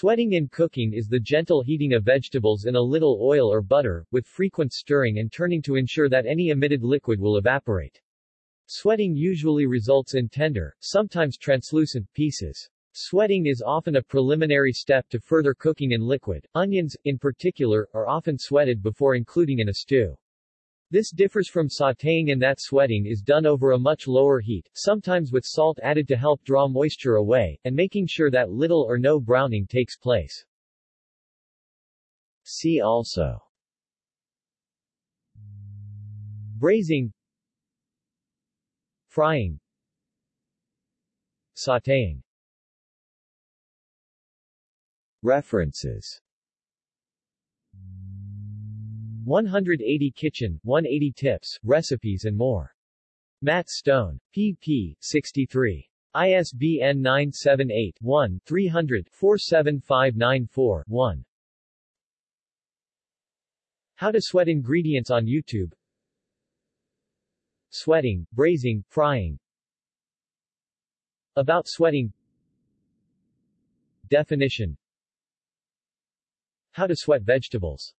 Sweating in cooking is the gentle heating of vegetables in a little oil or butter, with frequent stirring and turning to ensure that any emitted liquid will evaporate. Sweating usually results in tender, sometimes translucent, pieces. Sweating is often a preliminary step to further cooking in liquid. Onions, in particular, are often sweated before including in a stew. This differs from sautéing in that sweating is done over a much lower heat, sometimes with salt added to help draw moisture away, and making sure that little or no browning takes place. See also. Braising. Frying. Sautéing. References 180 Kitchen, 180 Tips, Recipes and more. Matt Stone. pp. 63. ISBN 978-1-300-47594-1. How to sweat ingredients on YouTube Sweating, braising, frying About sweating Definition How to sweat vegetables